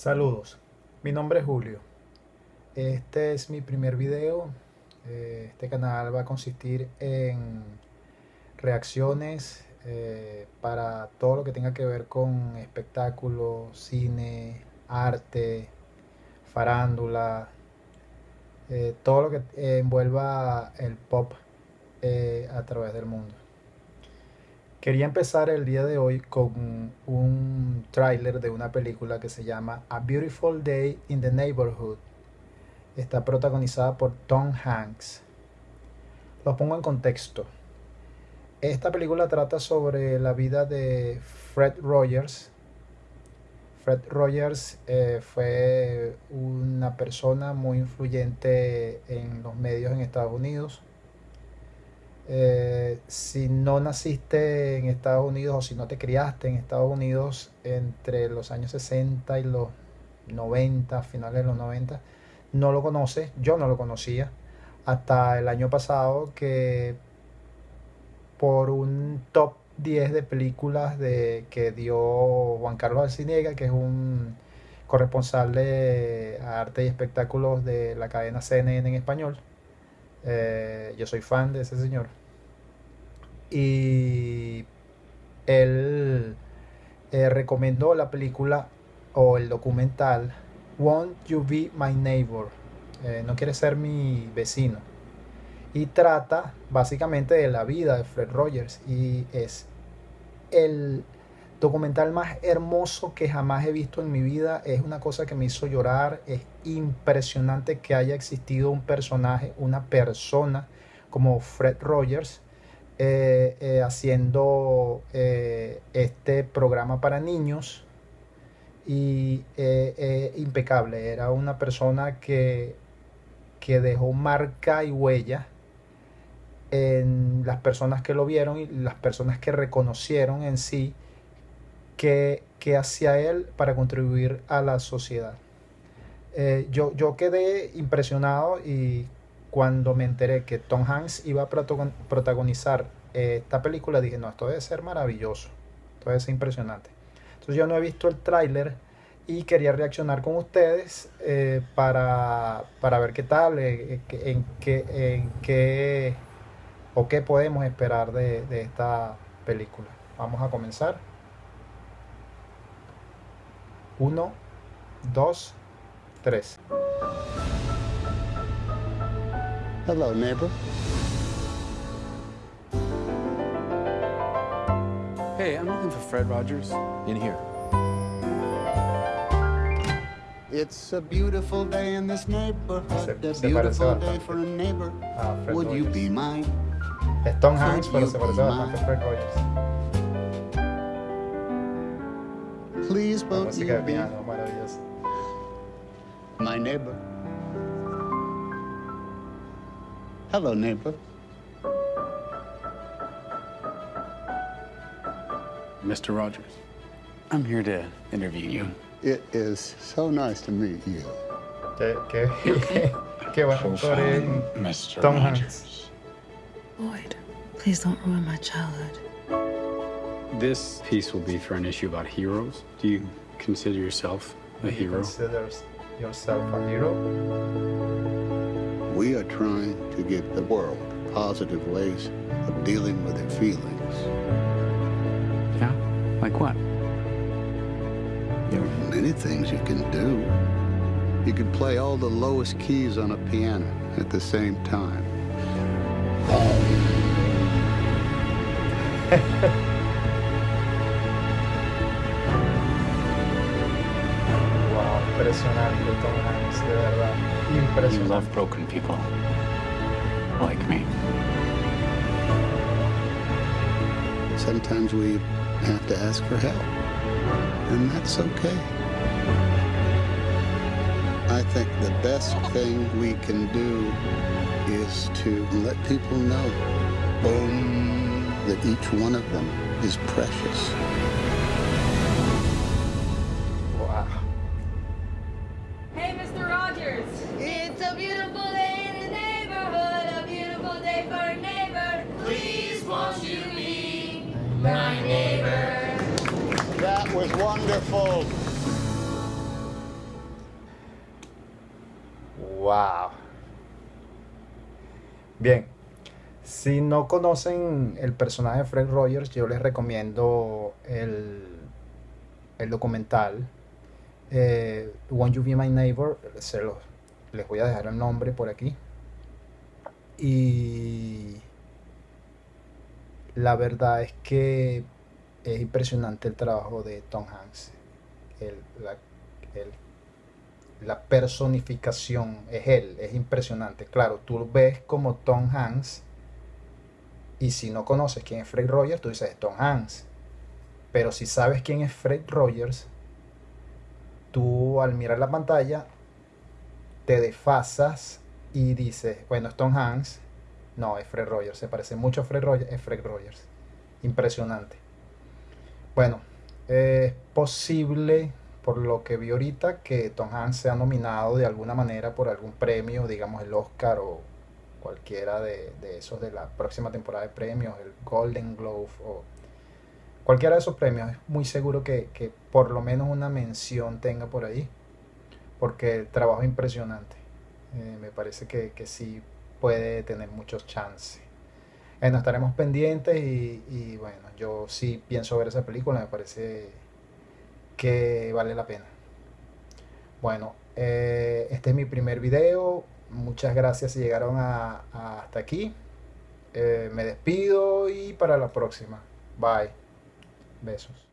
Saludos, mi nombre es Julio. Este es mi primer video. Eh, este canal va a consistir en reacciones eh, para todo lo que tenga que ver con espectáculos, cine, arte, farándula, eh, todo lo que envuelva el pop a través del mundo. Quería empezar el día de hoy con un tráiler de una película que se llama A Beautiful Day in the Neighborhood. Está protagonizada por Tom Hanks. Lo pongo en contexto. Esta película trata sobre la vida de Fred Rogers. Fred Rogers eh, fue una persona muy influyente en los medios en Estados Unidos eh, si no naciste en Estados Unidos o si no te criaste en Estados Unidos entre los años 60 y los 90, finales de los 90, no lo conoces, yo no lo conocía, hasta el año pasado que por un top 10 de películas de, que dio Juan Carlos Alciniega, que es un corresponsal de arte y espectáculos de la cadena CNN en español. Eh, yo soy fan de ese señor y él eh, recomendó la película o el documental Won't You Be My Neighbor? Eh, no quiere ser mi vecino. Y trata básicamente de la vida de Fred Rogers y es el documental más hermoso que jamás he visto en mi vida. Es una cosa que me hizo llorar. Es impresionante que haya existido un personaje, una persona como Fred Rogers eh, eh, haciendo eh, este programa para niños y impecable. Era una persona que, que dejó marca y huella en las personas que lo vieron y las personas que reconocieron en sí que, hacía él para contribuir a la sociedad. yo, yo quedé impresionado y cuando me enteré que Tom Hanks iba a protagonizar eh, esta película, dije, no, esto debe ser maravilloso, esto debe ser impresionante. Entonces yo no he visto el tráiler y quería reaccionar con ustedes eh, para, ver qué tal, eh, en, qué, en qué o qué podemos esperar de esta película. Vamos a comenzar. Uno, dos, tres. Hello, neighbor. Hey, I'm looking for Fred Rogers. In here. It's a beautiful day in this neighborhood. a beautiful day for a neighbor. Ah, Would you be mine? Es Tom Hanks, pero se parece bastante a Fred Rogers. Please won't you be my neighbor? Hello, neighbor. Mr. Rogers, I'm here to interview you. It is so nice to meet you. Qué, qué, qué, qué bueno Mr. Tom Rogers. Boyd, please don't ruin my childhood. This piece will be for an issue about heroes. Do you consider yourself a Do hero? Consider yourself a hero? We are trying to give the world positive ways of dealing with their feelings. Yeah? Like what? There are many things you can do. You can play all the lowest keys on a piano at the same time. wow, impresionante Tom Hanks, de verdad. Impresionante. You love broken people. Like me. Sometimes we have to ask for help. And that's okay. I think the best thing we can do is to let people know boom, that each one of them is precious. Beautiful day in the neighborhood, a beautiful day for a neighbor. Please won't you be That was wonderful. Wow. Bien, si no conocen el personaje de Fred Rogers, yo les recomiendo el, el documental eh, Won't You Be My Neighbor. Se les voy a dejar el nombre por aquí. Y la verdad es que es impresionante el trabajo de Tom Hanks. La personificación es él, es impresionante. Claro, tú ves como Tom Hanks y si no conoces quién es Fred Rogers, tú dices Tom Hanks. Pero si sabes quién es Fred Rogers, tú al mirar la pantalla te desfasas y dices, bueno, es Tom Hanks. No, es Fred Rogers, se parece mucho a Fred Rogers, es Fred Rogers. Impresionante. Bueno, es posible por lo que vi ahorita, que Tom Hanks sea nominado de alguna manera por algún premio, digamos el Oscar o cualquiera de, esos de la próxima temporada de premios, el Golden Globe o cualquiera de esos premios. Es muy seguro que, por lo menos una mención tenga por ahí, porque trabajo es impresionante. Eh, me parece que, que, sí puede tener muchos chances. Bueno, estaremos pendientes y, bueno, yo sí pienso ver esa película, me parece que vale la pena. Bueno, eh, este es mi primer video. Muchas gracias si llegaron hasta aquí. Eh, me despido y para la próxima. Bye. Besos.